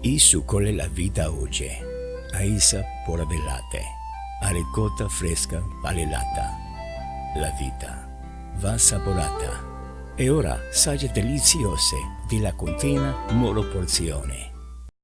I succole la vita oggi, a isa poravellate, a ricotta fresca palelata. La vita va assaporata e ora sagge deliziose della continua moro porzione.